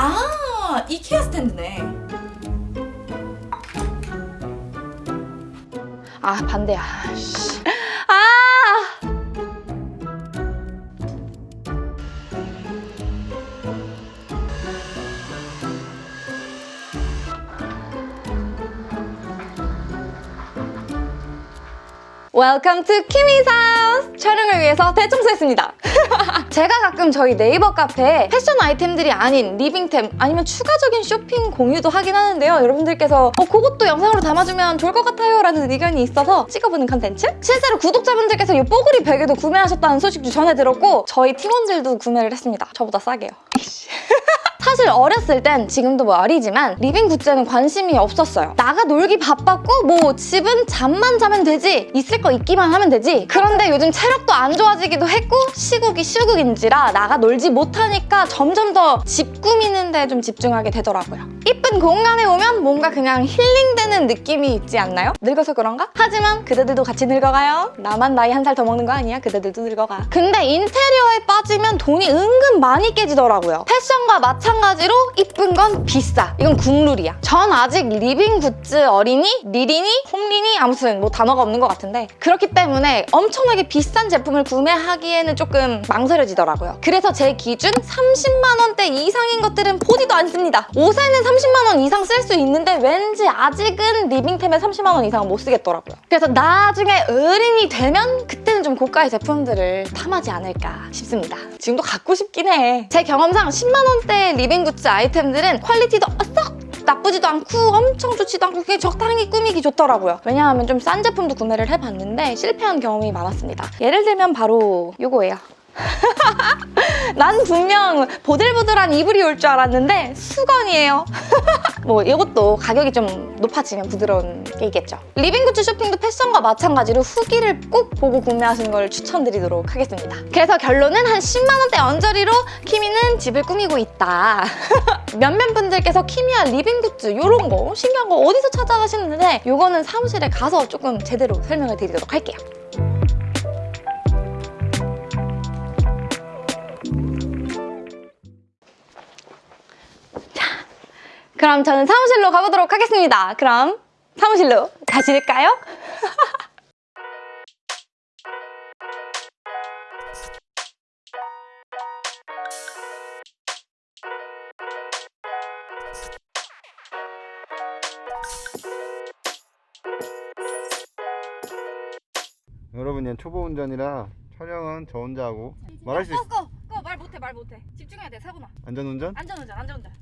아 이케아 스탠드네 아 반대야 씨. 아 Welcome to house! 촬영을 위해서 대청소했습니다. 제가 가끔 저희 네이버 카페에 패션 아이템들이 아닌 living템 아니면 추가적인 쇼핑 공유도 하긴 하는데요. 여러분들께서 어, 그것도 영상으로 담아주면 좋을 것 같아요 라는 의견이 있어서 찍어보는 컨텐츠? 실제로 구독자분들께서 이 뽀글이 베개도 구매하셨다는 소식도 전해 들었고 저희 팀원들도 구매를 했습니다. 저보다 싸게요. 사실 어렸을 땐 지금도 뭐 어리지만 living goods에는 관심이 없었어요. 나가 놀기 바빴고 뭐 집은 잠만 자면 되지 있을 거 있기만 하면 되지 그런데 요즘 체력도 안 좋아지기도 했고 시국이 시국인지라 나가 놀지 못하니까 점점 더 집 꾸미는 데 좀 집중하게 되더라고요. 이쁜 공간에 오면 뭔가 그냥 힐링되는 느낌이 있지 않나요? 늙어서 그런가? 하지만 그대들도 같이 늙어가요. 나만 나이 한 살 더 먹는 거 아니야? 그대들도 늙어가. 근데 인테리어에 빠지면 돈이 은근 많이 깨지더라고요. 패션과 마찬가지로 이쁜 건 비싸. 이건 국룰이야. 전 아직 living goods 어린이, 리린이, 홈린이 아무튼 뭐 단어가 없는 것 같은데 그렇기 때문에 엄청나게 비싼 제품을 구매하기에는 조금 망설여지더라고요. 그래서 제 기준 30만 원대 이상인 것들은 보지도 않습니다. 옷에는 30만 원 이상 쓸 수 있는데 왠지 아직은 living템에 30만 원 이상은 못 쓰겠더라고요. 그래서 나중에 어른이 되면 그때는 좀 고가의 제품들을 탐하지 않을까 싶습니다. 지금도 갖고 싶긴 해. 제 경험상 10만 원대 living goods 아이템들은 quality도 썩 나쁘지도 않고 엄청 좋지도 않고 그게 적당히 꾸미기 좋더라고요. 왜냐하면 좀 싼 제품도 구매를 해봤는데 실패한 경험이 많았습니다. 예를 들면 바로 이거예요. 난 분명 보들보들한 이불이 올 줄 알았는데 수건이에요. 뭐 이것도 가격이 좀 높아지면 부드러운 게 있겠죠. living goods 쇼핑도 패션과 마찬가지로 후기를 꼭 보고 구매하시는 걸 추천드리도록 하겠습니다. 그래서 결론은 한 10만 원대 언저리로 키미는 집을 꾸미고 있다. 몇몇 분들께서 키미야 living goods 이런 거 신기한 거 어디서 찾아가시는데 이거는 사무실에 가서 조금 제대로 설명을 드리도록 할게요. 그럼 저는 사무실로 가보도록 하겠습니다. 그럼 사무실로 가실까요? 여러분 얘 초보 운전이라 촬영은 저 혼자 하고 말할 수 있어 꺼! 꺼! 말 못해 말 못해 집중해야 돼 사고나 안전운전? 안전운전 안전운전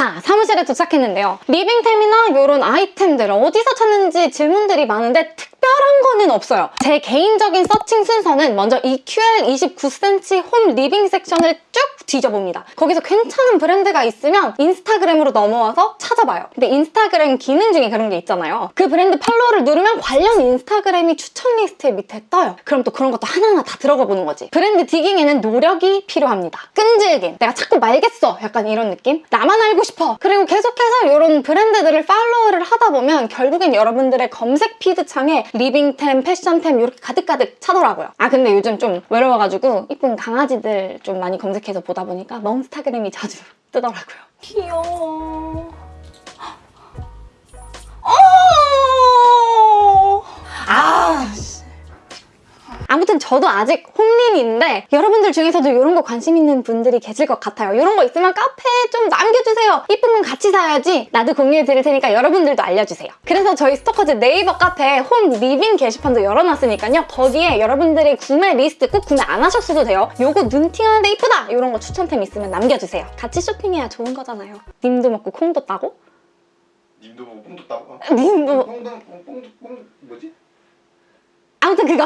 자, 사무실에 도착했는데요. living템이나 이런 아이템들 어디서 찾는지 질문들이 많은데 특별한 거는 없어요. 제 개인적인 searching 순서는 먼저 EQL 29cm home living section을 쭉 뒤져봅니다. 거기서 괜찮은 브랜드가 있으면 인스타그램으로 넘어와서 찾아봐요. 근데 인스타그램 기능 중에 그런 게 있잖아요. 그 브랜드 follow를 누르면 관련 인스타그램이 추천 리스트에 밑에 떠요. 그럼 또 그런 것도 하나하나 다 들어가 보는 거지. 브랜드 digging에는 노력이 필요합니다. 끈질김. 내가 찾고 말겠어. 약간 이런 느낌? 나만 알고 싶어. 그리고 계속해서 이런 브랜드들을 follow를 하다 보면 결국엔 여러분들의 검색 feed 창에 living템, 패션템 이렇게 가득가득 차더라고요. 아 근데 요즘 좀 외로워가지고 이쁜 강아지들 좀 많이 검색해서 보다 보니까 멍스타그램이 자주 뜨더라고요. 귀여워. 아무튼 저도 아직 홈린인데 여러분들 중에서도 이런 거 관심 있는 분들이 계실 것 같아요. 이런 거 있으면 카페에 좀 남겨주세요. 이쁜 건 같이 사야지. 나도 공유해 드릴 테니까 여러분들도 알려주세요. 그래서 저희 스토커즈 네이버 카페에 home living 게시판도 열어놨으니까요. 거기에 여러분들의 구매 리스트 꼭 구매 안 하셨어도 돼요. 요거 눈 팅하는데 이쁘다! 이런 거 추천템 있으면 남겨주세요. 같이 쇼핑해야 좋은 거잖아요. 님도 먹고 콩도 따고 님도 보고 뽕도 따고 님도 뽕, 뽕, 뽕 뭐지? 아무튼 그거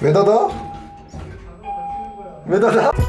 왜 닫아? 왜 닫아?